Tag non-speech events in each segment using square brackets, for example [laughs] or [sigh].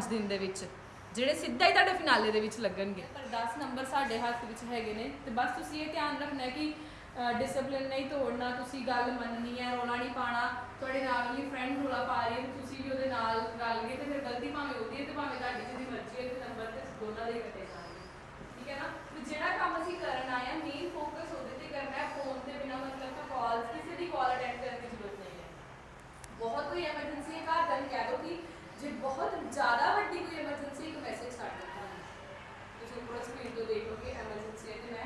5 ਦਿਨ ਦੇ ਵਿੱਚ, ਜਿਹੜੇ ਸਿੱਧਾ ਹੀ ਤੁਹਾਡੇ ਫਿਨਾਲੇ ਦੇ ਵਿੱਚ ਲੱਗਣਗੇ। ਪਰ 10 ਨੰਬਰ ਸਾਡੇ ਹੱਥ ਵਿੱਚ ਹੈਗੇ ਨੇ, ਤੇ ਬਸ ਤੁਸੀਂ ਇਹ ਧਿਆਨ ਰੱਖਣਾ ਕਿ ਡਿਸਪਲਿਨ ਨਹੀਂ ਤੋੜਨਾ, ਤੁਸੀਂ ਗੱਲ ਮੰਨਣੀ ਹੈ, ਰੋਲਾ ਨਹੀਂ ਪਾਣਾ ਤੁਹਾਡੇ ਨਾਲ ਵਾਲੀ ਫਰੈਂਡ ਰੋਲਾ ਪਾ ਰਹੀ ਹੈ ਤੁਸੀਂ ਵੀ ਉਹਦੇ ਨਾਲ ਗੱਲ ਗਏ, ਤੇ ਫਿਰ ਗਲਤੀ ਭਾਵੇਂ ਉਹਦੀ ਹੈ ਤੇ ਭਾਵੇਂ ਤੁਹਾਡੀ ਜਿਹਦੀ ਮਰਜ਼ੀ ਹੈ ਤੇ ਨੰਬਰ ਤੇ ਦੋਨਾਂ ਦੇ ਕੱਟੇ ਜਾਣਗੇ ਠੀਕ ਹੈ ਨਾ? ਤੇ ਜਿਹੜਾ ਕੰਮ ਅਸੀਂ ਕਰਨ ਆਏ ਆ ਮੇਨ ਫੋਕਸ ਉਹਦੇ ਤੇ ਕਰਨਾ ਹੈ ਫੋਨ ਤੇ ਬਿਨਾ ਮਤਲਬ ਦਾ ਕਾਲ ਕਿਸੇ ਦੀ ਕਾਲ ਅਟੈਂਡ ਕਰਨ ਦੀ ਜ਼ਰੂਰਤ ਨਹੀਂ ਹੈ। ਬਹੁਤ ਕੋਈ ਐਮਰਜੈਂਸੀ ਹੈ, ਘਰ ਦਾ ਕਹਿ ਦੋ ਕਿ ਜੇ ਬਹੁਤ ਜ਼ਿਆਦਾ ਵੱਡੀ ਕੋਈ ਐਮਰਜੈਂਸੀ ਇੱਕ ਮੈਸੇਜ ਕਰ ਦਿਓ ਤੁਸੀਂ ਪੂਰਾ ਸਕਰੀਨ ਤੋਂ ਦੇਖੋ ਕਿ ਐਮਰਜੈਂਸੀ ਹੈ ਤੇ ਮੈਂ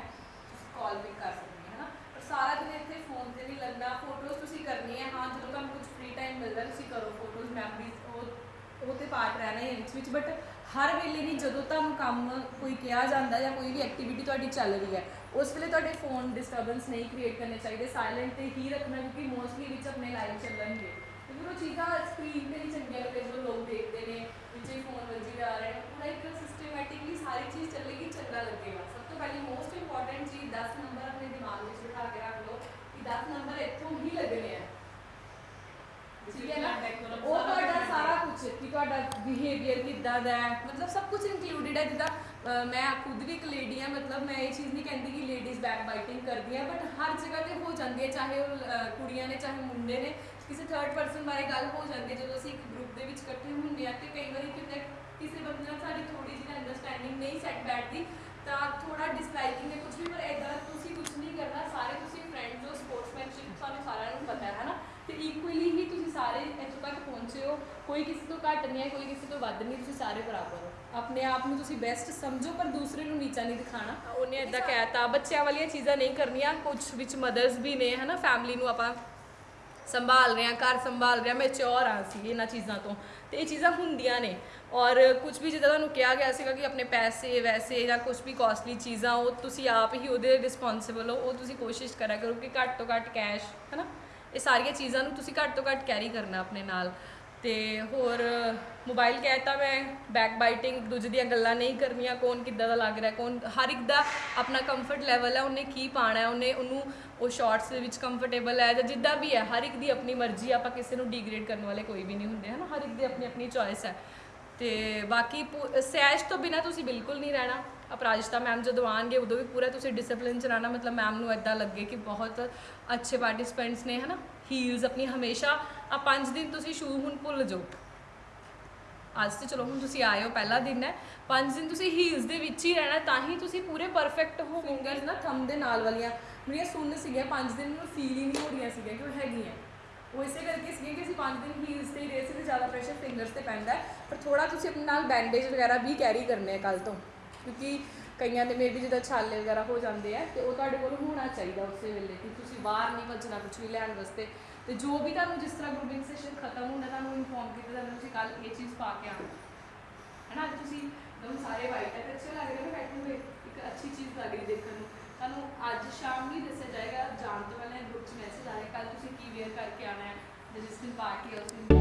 ਕਾਲ ਪਿਕ ਕਰ ਸਕਦੀ ਹਾਂ, ਹਨਾ? ਪਰ ਸਾਰਾ ਦਿਨ ਇੱਥੇ ਫੋਨ ਤੇ ਨਹੀਂ ਲੱਗਣਾ। ਫੋਟੋਜ਼ ਤੁਸੀਂ ਕਰਨੀ ਹੈ। ਹਾਂ, ਜਦੋਂ ਤੁਹਾਨੂੰ ਕੁਝ ਫ੍ਰੀ ਟਾਈਮ ਮਿਲਦਾ, ਤੁਸੀਂ ਕਰੋ ਫੋਟੋਜ਼ ਮੈਮਰੀਜ਼ ਉਹ ਉਹ ਤੇ ਪਾਰਟ ਰਹਿਣਾ ਹੈ ਵਿੱਚ ਵਿੱਚ। ਬਟ ਹਰ ਵੇਲੇ ਨਹੀਂ, ਜਦੋਂ ਤੁਹਾਨੂੰ ਕੰਮ ਕੋਈ ਕਿਹਾ ਜਾਂਦਾ ਜਾਂ ਕੋਈ ਵੀ ਐਕਟੀਵਿਟੀ ਤੁਹਾਡੀ ਚੱਲ ਰਹੀ ਹੈ, ਉਸ ਵੇਲੇ ਤੁਹਾਡੇ ਫੋਨ ਡਿਸਟਰਬੈਂਸ ਨਹੀਂ ਕ੍ਰੀਏਟ ਕਰਨੇ ਚਾਹੀਦੇ। ਸਾਇਲੈਂਟ ਤੇ ਹੀ ਰੱਖਣਾ, ਕਿਉਂਕਿ ਮੋਸਟਲੀ ਵਿੱਚ ਆਪਣੇ ਲਾਈਵ ਚੱਲਣਗੇ। ਉਹ ਚੀਜ਼ਾਂ ਸਕਰੀਨ ਤੇ ਨਹੀਂ ਚੰਗੀਆਂ ਲੱਗਦੀਆਂ ਜਦੋਂ ਲੋਕ ਦੇਖਦੇ ਨੇ ਵਿੱਚੇ ਫੋਨ ਵੱਜੀ ਜਾ ਰਹੇ ਨੇ ਪੂਰਾ ਇੱਕ ਸਿਸਟਮੈਟਿਕਲੀ ਸਾਰੀ ਚੀਜ਼ ਚੱਲੇਗੀ ਚੰਗਾ ਲੱਗੇਗਾ ਸਭ ਤੋਂ ਪਹਿਲੀ ਮੋਸਟ ਇੰਪੋਰਟੈਂਟ ਚੀਜ਼ 10 ਨੰਬਰ ਆਪਣੇ ਦਿਮਾਗ ਵਿੱਚ ਬਿਠਾ ਕੇ ਰੱਖ ਲਓ ਕਿ 10 ਨੰਬਰ ਇੱਥੋਂ ਹੀ ਲੱਗਣੇ ਆ ਠੀਕ ਹੈ ਨਾ ਉਹ ਤੁਹਾਡਾ ਸਾਰਾ ਕੁਝ ਕਿ ਤੁਹਾਡਾ ਬਿਹੇਵੀਅਰ ਕਿੱਦਾਂ ਦਾ ਹੈ ਮਤਲਬ ਸਭ ਕੁਝ ਇਨਕਲੂਡਡ ਹੈ ਜਿੱਦਾਂ ਅਹ, ਮੈਂ ਖੁਦ ਵੀ ਇੱਕ ਲੇਡੀ ਹਾਂ ਮਤਲਬ ਮੈਂ ਇਹ ਚੀਜ਼ ਨਹੀਂ ਕਹਿੰਦੀ ਕਿ ਲੇਡੀਜ਼ ਬੈਕ ਬਾਈਟਿੰਗ ਕਰਦੀਆਂ ਬਟ ਹਰ ਜਗ੍ਹਾ ਤੇ ਹੋ ਜਾਂਦੀ ਹੈ ਚਾਹੇ ਉਹ ਅਹ, ਕੁੜੀਆਂ ਨੇ ਚਾਹੇ ਮੁੰਡੇ ਨੇ ਕਿਸੇ ਥਰਡ ਪਰਸਨ ਬਾਰੇ ਗੱਲ ਹੋ ਜਾਂਦੀ ਹੈ ਜਦੋਂ ਅਸੀਂ ਇੱਕ ਗਰੁੱਪ ਦੇ ਵਿੱਚ ਇਕੱਠੇ ਹੁੰਦੇ ਆ ਤੇ ਕਈ ਵਾਰੀ ਕਿਤੇ ਕਿਸੇ ਬੰਦੇ ਨਾਲ ਸਾਡੀ ਥੋੜੀ ਜਿਹੀ ਅੰਡਰਸਟੈਂਡਿੰਗ ਨਹੀਂ ਸੈੱਟ ਬੈਠਦੀ ਤਾਂ ਥੋੜਾ ਡਿਸਲਾਈਕਿੰਗ ਹੈ ਕੁਝ ਵੀ ਪਰ ਇਦਾਂ ਤੁਸੀਂ ਕੁਝ ਨਹੀਂ ਕਰਨਾ ਸਾਰੇ ਤੁਸੀਂ ਫਰੈਂਡਸ ਹੋ ਸਪੋਰਟਸਮੈਨਸ਼ਿਪ ਸਾਨੂੰ ਸਾਰਿਆਂ ਨੂੰ ਪਤਾ ਹੈ ਹਨਾ? ਤੇ ਇਕੁਅਲੀ ਹੀ ਤੁਸੀਂ ਸਾਰੇ ਇੱਥੋਂ ਤੱਕ ਪਹੁੰਚੇ ਹੋ ਕੋਈ ਕਿਸੇ ਤੋਂ ਘੱਟ ਨਹੀਂ ਹੈ ਕੋਈ ਕਿਸੇ ਤੋਂ ਵੱਧ ਨਹੀਂ ਤੁਸੀਂ ਸਾਰੇ ਬਰਾਬਰ ਹੋ। ਆਪਣੇ ਆਪ ਨੂੰ ਤੁਸੀਂ ਬੈਸਟ ਸਮਝੋ ਪਰ ਦੂਸਰੇ ਨੂੰ ਨੀਚਾ ਨਹੀਂ ਦਿਖਾਣਾ। ਉਹਨੇ ਇਦਾਂ ਕਹਿਤਾ ਬੱਚਿਆਂ ਵਾਲੀਆਂ ਚੀਜ਼ਾਂ ਨਹੀਂ ਕਰਨੀਆਂ ਕੁਝ ਵਿੱਚ ਮਦਰਸ ਵੀ ਨੇ ਹਨਾ? ਫੈਮਿਲੀ ਨੂੰ ਆਪਾਂ ਸੰਭਾਲ ਰਹੇ ਹਾਂ ਘਰ ਸੰਭਾਲ ਰਹੇ ਹਾਂ ਮੈਚੁਰ ਆ ਸੀ ਇਹਨਾਂ ਚੀਜ਼ਾਂ ਤੋਂ। ਤੇ ਇਹ ਚੀਜ਼ਾਂ ਹੁੰਦੀਆਂ ਨੇ। ਔਰ ਕੁਝ ਵੀ ਜਿੱਦਾਂ ਤੁਹਾਨੂੰ ਕਿਹਾ ਗਿਆ ਸੀਗਾ ਕਿ ਆਪਣੇ ਪੈਸੇ ਵੈਸੇ ਜਾਂ ਕੁਝ ਵੀ ਕਾਸਟਲੀ ਚੀਜ਼ਾਂ, ਉਹ ਤੁਸੀਂ ਆਪ ਹੀ ਉਹਦੇ ਰਿਸਪੌਂਸਿਬਲ ਹੋ, ਉਹ ਤੁਸੀਂ ਕੋਸ਼ਿਸ਼ ਕਰਿਆ ਕਰੋ ਕਿ ਘੱਟ ਤੋਂ ਘੱਟ ਕੈਸ਼ ਹਨਾ? ਇਹ ਸਾਰੀਆਂ ਚੀਜ਼ਾਂ ਨੂੰ ਤੁਸੀਂ ਘੱਟ ਤੋਂ ਘੱਟ ਕੈਰੀ ਕਰਨਾ ਆਪਣੇ ਨਾਲ। ਤੇ ਹੋਰ ਮੋਬਾਈਲ ਕਹਿਤਾ ਮੈਂ ਬੈਕ ਬਾਈਟਿੰਗ ਦੂਜੇ ਦੀਆਂ ਗੱਲਾਂ ਨਹੀਂ ਕਰਨੀਆਂ, ਕੌਣ ਕਿੱਦਾਂ ਦਾ ਲੱਗ ਰਿਹਾ, ਕੌਣ, ਹਰ ਇੱਕ ਦਾ ਆਪਣਾ ਕੰਫਰਟ ਲੈਵਲ ਹੈ, ਉਹਨੇ ਕੀ ਪਾਣਾ ਹੈ, ਉਹਨੇ, ਉਹਨੂੰ ਉਹ ਸ਼ਾਰਟਸ ਦੇ ਵਿੱਚ ਕੰਫਰਟੇਬਲ ਹੈ ਜਾਂ ਜਿੱਦਾਂ ਵੀ ਹੈ, ਹਰ ਇੱਕ ਦੀ ਆਪਣੀ ਮਰਜ਼ੀ ਆਪਾਂ ਕਿਸੇ ਨੂੰ ਡੀਗ੍ਰੇਡ ਕਰਨ ਵਾਲੇ ਕੋਈ ਵੀ ਨਹੀਂ ਹੁੰਦੇ, ਹਨਾ? ਹਰ ਇੱਕ ਦੀ ਆਪਣੀ ਆਪਣੀ ਚੋਇਸ ਹੈ। ਤੇ ਬਾਕੀ ਪੂ- ਸੈਸ਼ ਤੋਂ ਬਿਨਾ ਤੁਸੀਂ ਬਿਲਕੁਲ ਨਹੀਂ ਰਹਿਣਾ। ਅਪਰਾਜਿਤਾ ਮੈਮ ਜਦੋਂ ਆਣਗੇ ਉਦੋਂ ਵੀ ਪੂਰਾ ਤੁਸੀਂ ਡਿਸਪਲਿਨ ਚ ਰਹਿਣਾ, ਮਤਲਬ ਮੈਮ ਨੂੰ ਇਦਾਂ ਲੱਗੇ ਕਿ ਬਹੁਤ ਅੱਛੇ ਪਾਰਟਿਸਪੈਂਟਸ ਨੇ, ਹਨਾ? ਹੀਲਸ ਆਪਣੀ ਹਮੇਸ਼ਾ ਆ ਪੰਜ ਦਿਨ ਤੁਸੀਂ ਸ਼ੂ ਹੁਣ ਭੁੱਲ ਜਾਓ। ਅੱਜ ਤੇ ਚਲੋ, ਹੁਣ ਤੁਸੀਂ ਆਏ ਹੋ, ਪਹਿਲਾ ਦਿਨ ਹੈ। ਪੰਜ ਦਿਨ ਤੁਸੀਂ ਹੀਲਸ ਦੇ ਵਿੱਚ ਹੀ ਰਹਿਣਾ, ਤਾਂ ਹੀ ਤੁਸੀਂ ਪੂਰੇ ਪਰਫੈਕਟ ਹੋ ਨਾ ਥੰਮ ਦੇ ਨਾਲ ਵਾਲੀਆਂ ਮੇਰੀਆਂ ਸੁੰਨ ਸੀਗੀਆਂ ਪੰਜ ਦਿਨ ਮੈਨੂੰ ਫੀਲ ਹੀ ਨਹੀਂ ਹੋ ਰਹੀਆਂ ਸੀਗੀਆਂ ਕਿ ਉਹ ਹੈਗੀਆਂ। ਉਹ ਇਸੇ ਕਰਕੇ ਸੀਗੇ ਕਿ ਅਸੀਂ ਪੰਜ ਦਿਨ ਹੀਲਸ ਤੇ ਹੀ ਰਹੇ ਸੀ ਤੇ ਜ਼ਿਆਦਾ ਪ੍ਰੈਸ਼ਰ ਫਿੰਗਰਸ ਤੇ ਪੈਂਦਾ ਪਰ ਥੋੜਾ ਤੁਸੀਂ ਆਪਣੇ ਨਾਲ ਬੈਂਡੇਜ ਵਗੈਰਾ ਵੀ ਕੈਰੀ ਕਰਨੇ ਆ ਕੱਲ ਤੋਂ, ਕਿਉਂਕਿ ਕਈਆਂ ਦੇ ਮੇਬੀ ਜਿੱਦਾਂ ਛਾਲੇ ਵਗੈਰਾ ਹੋ ਜਾਂਦੇ ਆ, ਤੇ ਉਹ ਤੁਹਾਡੇ ਕੋਲ ਹੋਣਾ ਚਾਹੀਦਾ ਉਸੇ ਵੇਲੇ ਕਿ ਤੁਸੀਂ ਬਾਹਰ ਨਹੀਂ ਭੱਜਣਾ ਕੁਝ ਵੀ ਲੈਣ ਵਾਸਤੇ। ਤੇ ਜੋ ਵੀ ਤੁਹਾਨੂੰ ਜਿਸ ਤਰ੍ਹਾਂ ਗਰੁੱਪਿੰਗ ਸੈਸ਼ਨ ਖਤਮ ਹੁੰਦਾ ਤੁਹਾਨੂੰ ਇਨਫੋਰਮ ਕੀਤਾ ਤੁਹਾਨੂੰ ਤੁਸੀਂ ਕੱਲ ਇਹ ਚੀਜ਼ ਪਾ ਕੇ ਆਉਣਾ। ਹੈ ਨਾ ਅੱਜ ਤੁਸੀਂ ਤੁਹਾਨੂੰ ਸਾਰੇ ਵਾਈਟ ਹੈ ਅੱਜ ਸ਼ਾਮ ਨੂੰ ਹੀ ਦੱਸਿਆ ਜਾਏਗਾ ਜਾਣ ਤੋਂ ਪਹਿਲਾਂ ਗਰੁੱਪ 'ਚ ਮੈਸੇਜ ਆਇਆ ਕੱਲ ਤੁਸੀਂ ਕੀ ਵੇਅਰ ਕਰਕੇ ਆਉਣਾ ਹੈ ਤੇ ਜਿਸ ਦਿਨ ਪਾਰਟੀ ਹੈ ਉਸ ਦਿਨ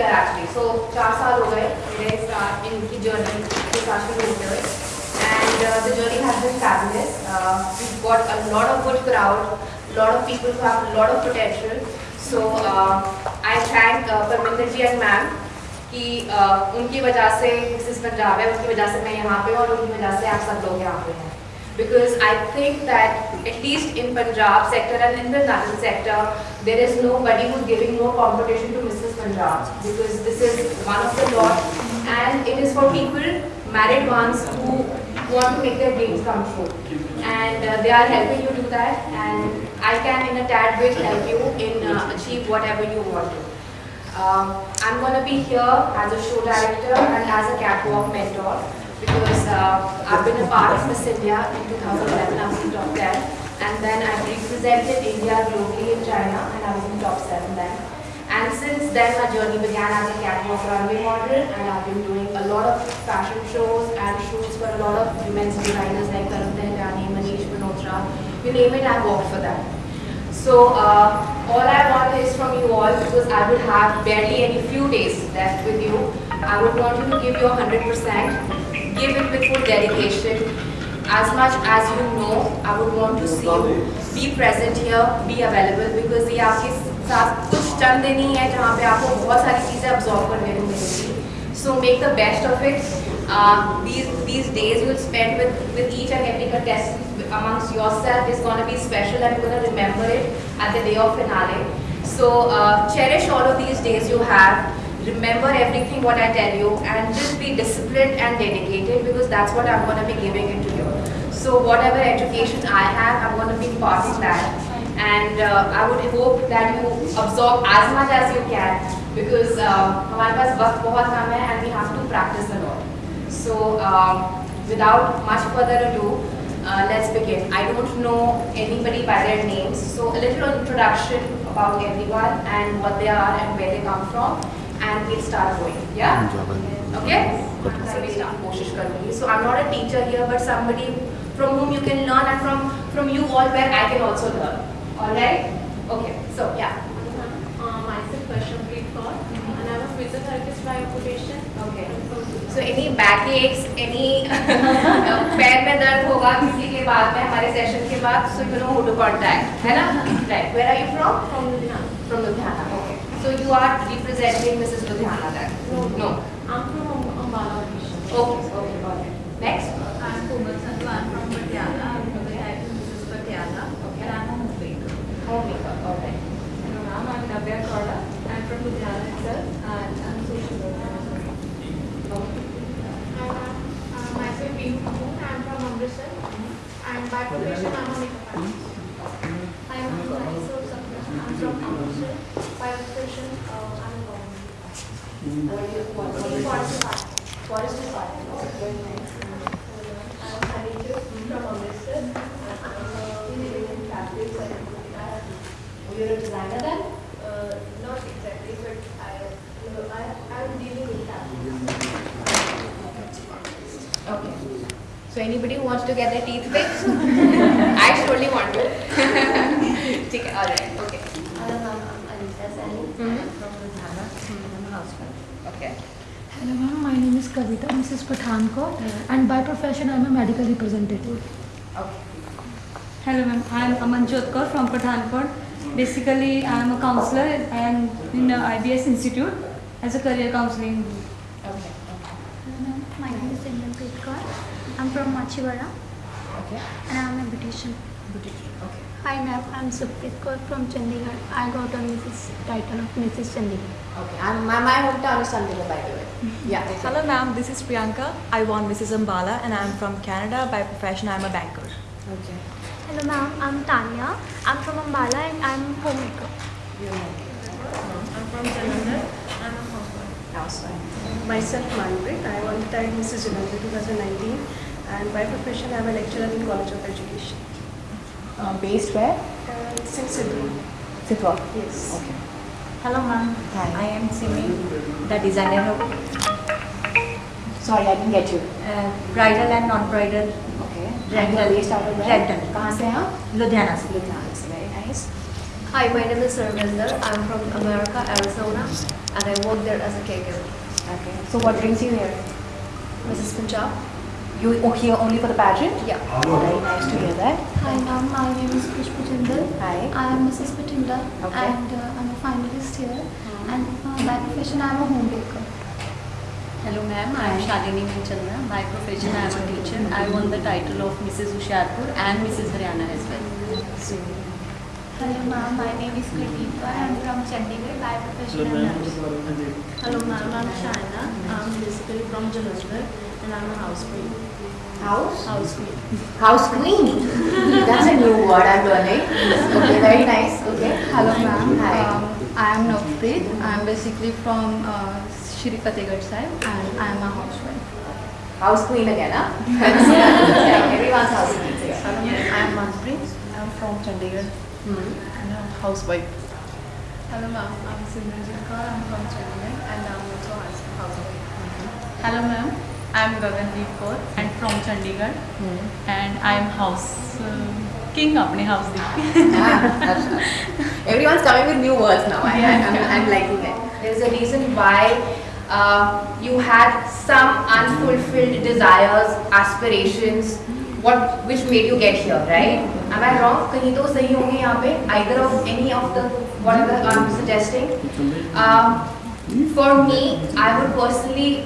ईयर एक्चुअली सो चार साल हो गए मेरे साथ इनकी जर्नी के साथ शुरू होते हुए। And the journey has been fabulous we got a lot of good crowd lot of people who have lot of potential so I thank Parminder ji and ma'am कि uh, उनकी वजह से मिसिस पंजाब है उनकी वजह से मैं यहाँ पे और उनकी वजह से आप सब लोग यहाँ पे हैं। Because I think that at in Punjab sector and in the the sector sector, is is nobody who's giving more competition to Mrs. Because this is one of the lot and it is for people married ones who want to make their dreams come true and uh, they are helping you do that and I can in a tad bit help you in uh, achieve whatever you want to. Um, I'm going to be here as a show director and as a catwalk mentor because uh, I've been a part of Miss India in 2011, I was in top 10 and then I represented India globally in China and I was in top 7 then. And since then, my journey began as a catwalk runway model, and I've been doing a lot of fashion shows and shoots for a lot of women's designers like Tarun Tahiliani, Manish Malhotra, you name it, I've worked for them. So uh, all I want is from you all, because I would have barely any few days left with you, I would want you to give your 100%, give it with full dedication. As much as you know, I would want to see you be present here, be available, because the artist चंद दिन ही है जहाँ पे आपको बहुत सारी चीज़ें absorb करने को मिलेंगी. Make the best of it. Uh, these these days you'll spend with with each and every contestant amongst yourself is going to be special and you're going to remember it at the day of finale. So uh, cherish all of these days you have. Remember everything what I tell you and just be disciplined and dedicated because that's what I'm going to be giving it to you. So whatever education I have, I'm going to be imparting that. And uh, I would hope that you absorb as much as you can because uh, हमारे पास वक्त बहुत कम है and we have to practice a lot. So um, without much further ado, uh, let's begin. I don't know anybody by their names, so a little introduction about everyone and what they are and where they come from, and we'll start going. Yeah. Okay. So we start. कोशिश करूँगी. So I'm not a teacher here, but somebody from whom you can learn and from from you all where I can also learn. All right. Okay. So yeah. Uh, myself, Vaishnavi Kaur, and I'm a physiotherapist by occupation. Okay. So any backaches, any पैर में दर्द होगा किसी के बाद में हमारे session के बाद so you know who to contact है ना right where are you from From Ludhiana. from Ludhiana okay so you are representing Mrs. Ludhiana then No. no I'm from Ambala, okay Amritsar. And by profession, I'm a makeup artist. Hi, ma'am. Myself, Sapna. I'm from Amritsar. By profession, uh, I'm a government. what do you what, what, do you- Forest department. forest department very nice I'm Hanichu from Amritsar. I'm living in fabrics and oh, you're a designer then uh, not exactly, but I, uh, I, I'm dealing with fabrics. Okay. So anybody who wants to get their teeth fixed? [laughs] I surely want to. [laughs] okay, all right, okay. Hello, ma'am. I'm mm-hmm. from Ludhiana. I'm a. Okay. Hello, ma'am. My name is Kavita. Mrs. Pathankot. And by profession, I'm a medical representative. Okay. Hello, ma'am. I'm Aman Kaur from Pathankot. Basically, I'm a counselor and in the IBS Institute as a career counseling. Okay. Hello ma'am, my name is Simran Petkar. I'm from Machivara Okay. and I'm a beautician. Okay. Hi ma'am, I'm Supreet Kaur from Chandigarh. I got a Mrs. title of Mrs. Chandigarh. Okay. I'm, my, my hometown is Chandigarh, by the way. [laughs] Yeah. Hello ma'am, this is Priyanka. I won Mrs. Ambala and I am from Canada. By profession, I am a banker. Okay. Hello ma'am, I'm Tanya. I'm from Ambala and I'm homemaker. I'm from Jalandhar. I'm a housewife. Housewife. Myself, Manpreet. I won the title Mrs. Jalandhar 2019 and by profession I am a lecturer in College of Education. Uh, based where? Uh, it's in Sidhu. Sitwa. Yes. Okay. Hello ma'am, Hi. I am Simi, the designer of Sorry, I didn't get you. uh, bridal and non-bridal Okay. Rental. You're based out of where? Rental. कहाँ से हैं आप? Ludhiana. से। Ludhiana से. Very nice. Hi, my name is Sarvinder. I'm from America, Arizona, and I work there as a caregiver. Okay. So what brings you here? Mrs. Punjab? You are here only for the pageant? Yeah. Very nice to hear that. Hi ma'am, my name is Pushpa Jindal. Hi. I am Mrs. Bathinda Okay. and uh, I'm a finalist here. And uh, by profession I'm a homemaker. Hello ma'am, I am Shalini Chandra. By profession, I am a teacher. I won the title of Mrs. Hoshiarpur and Mrs. Haryana as well. Hello ma'am, my name is Kritika. I'm from Chandigarh. By profession I'm a nurse. Hello, ma'am. I'm Shaina. I'm basically from Jalandhar, and I'm a housewife. House? Housewife. House queen. That's a new word I'm learning. Okay, very nice. Okay. Hello ma'am, Hi. um, I am Nov- Manpreet. I'm basically from uh, Shri Fatehgarh Sahib and I'm a housewife. House queen again, huh? [laughs] yeah, everyone's house queen. so yeah. I am Manpreet. I am from Chandigarh. Hmm? Housewife. Hello, ma'am. I'm Simranjit Kaur. I'm from Chennai and I'm also housewife. Mm-hmm. Hello, ma'am. I'm Gagandeep Kaur and mm-hmm. from Chandigarh hmm. and I'm house uh, king my house ah, Everyone's coming with new words now. I, yeah. I'm, I'm, liking it. There's a reason why uh, you had some unfulfilled desires, aspirations, what which made you get here, right? Am I wrong? कहीं तो सही होंगे यहाँ पे either of any of the whatever I'm suggesting. Um, for me, I would personally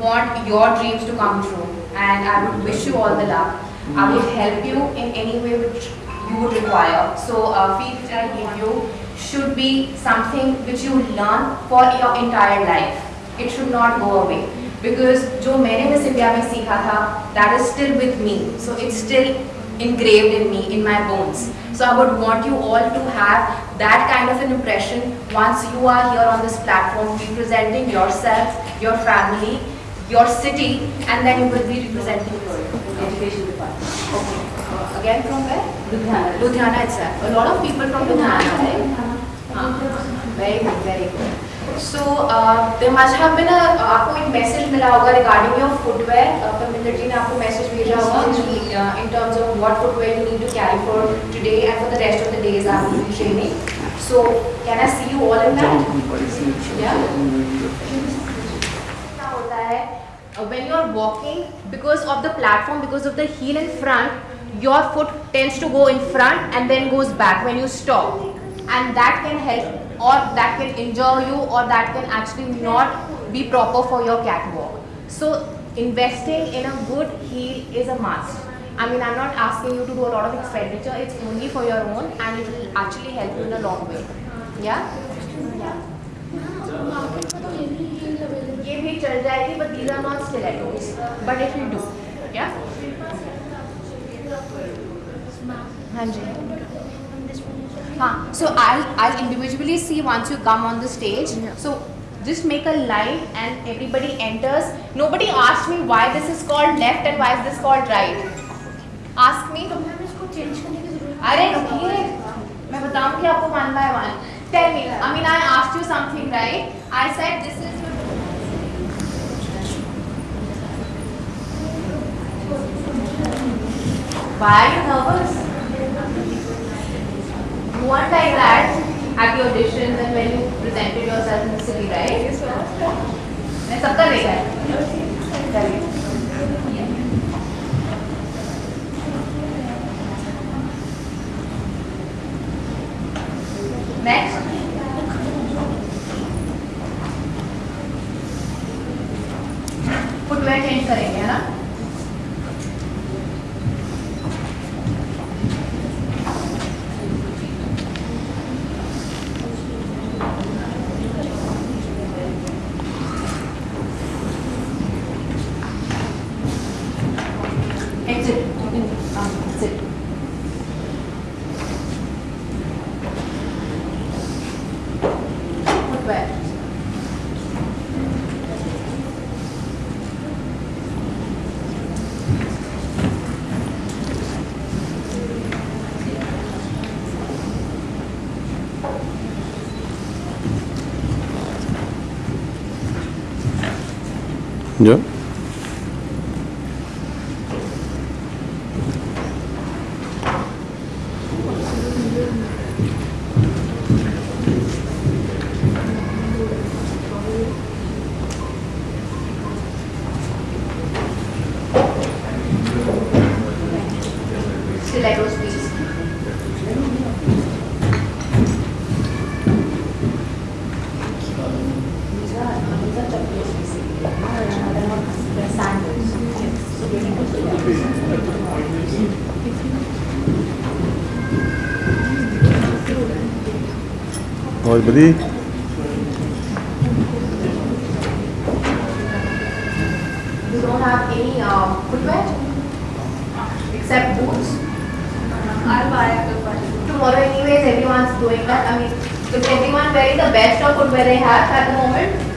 want your dreams to come true, and I would wish you all the luck. I will help you in any way which you would require. So, uh, fee which I give you should be something which you learn for your entire life. It should not go away. Because जो मैंने miss India में सीखा था, that is still with me. So it's still engraved in me, in my bones. So I would want you all to have that kind of an impression once you are here on this platform representing yourself, your family, your city, and then you will be representing your education department. Okay. Uh, again from where? Ludhiana. Ludhiana itself. A lot of people from Ludhiana, right? हाँ, very good, very good. So uh, there must have been a आपको एक message मिला होगा regarding your footwear. Uh, Parminder जी ने आपको message भेजा होगा uh, in terms of what footwear you need to carry for today and for the rest of the days I will be training. So can I see you all in that? Yeah. क्या होता है uh, when you are walking because of the platform because of the heel in front your foot tends to go in front and then goes back when you stop and that can help or that can injure you or that can actually not be proper for your catwalk so investing in a good heel is a must I mean, I'm not asking you to do a lot of expenditure. It's only for your own, and it will actually help you in a long way. Yeah. Yeah. ये भी चल जाएगी but these are not stilettos but it will do yeah हाँ जी हाँ so I'll I'll individually see once you come on the stage Yeah. so just make a line and everybody enters nobody asked me why this is called left and why is this called right ask me अरे मैं बताऊँगी आपको one by one tell me I mean I asked you something right I said this is your Why are you nervous? You weren't like that at your auditions and when you presented yourself in the city, right? Yes, मैं सबका देखा है चलिए Next. Ja. Stilettos, please. These are, these are chappals basically. They're not, they're sandals. So very good. We don't have any um, footwear except boots. I'll buy a. Tomorrow anyways everyone's doing that. I mean, if everyone wearing the best of footwear they have at the moment,